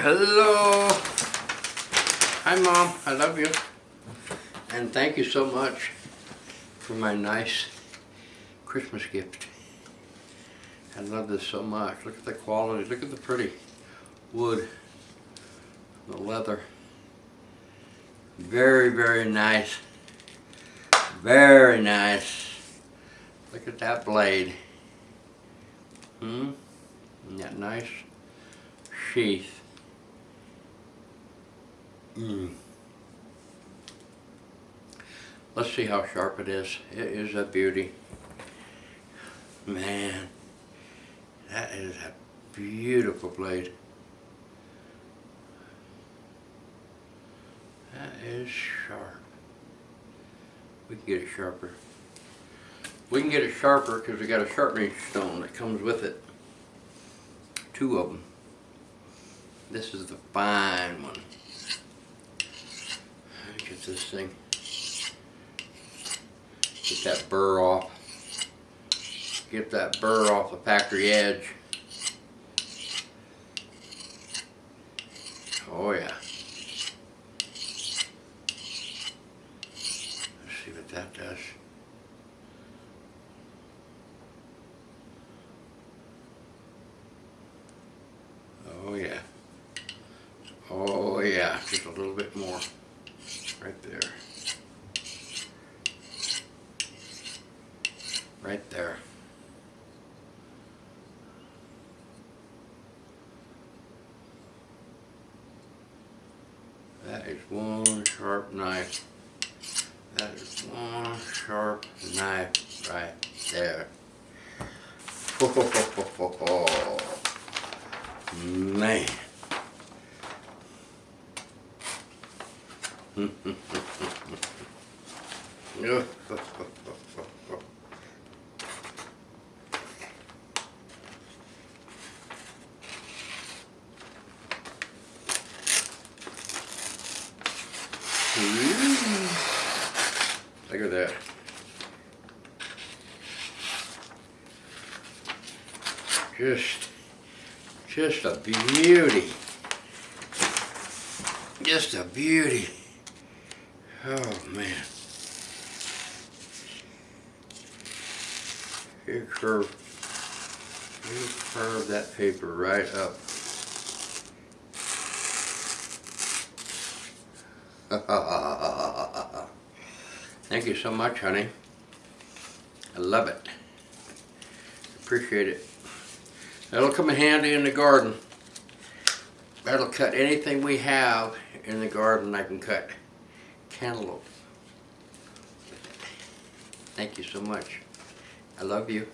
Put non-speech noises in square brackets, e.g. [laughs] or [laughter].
Hello. Hi, Mom. I love you. And thank you so much for my nice Christmas gift. I love this so much. Look at the quality. Look at the pretty wood, the leather. Very, very nice. Very nice. Look at that blade. Hmm? That nice sheath. Mm. Let's see how sharp it is. It is a beauty. Man, that is a beautiful blade. That is sharp. We can get it sharper. We can get it sharper because we got a sharpening stone that comes with it. Two of them. This is the fine one. This thing. Get that burr off. Get that burr off the factory edge. Oh yeah. Let's see what that does. Oh yeah. Oh yeah, just a little bit more. Right there. Right there. That is one sharp knife. That is one sharp knife right there. Ho, ho, ho, ho, ho, ho. Man. [laughs] Look at that. Just, just a beauty. Just a beauty. Oh man. You curve, you curve that paper right up. [laughs] Thank you so much, honey. I love it. Appreciate it. That'll come in handy in the garden. That'll cut anything we have in the garden I can cut. Cantaloupe. Thank you so much. I love you.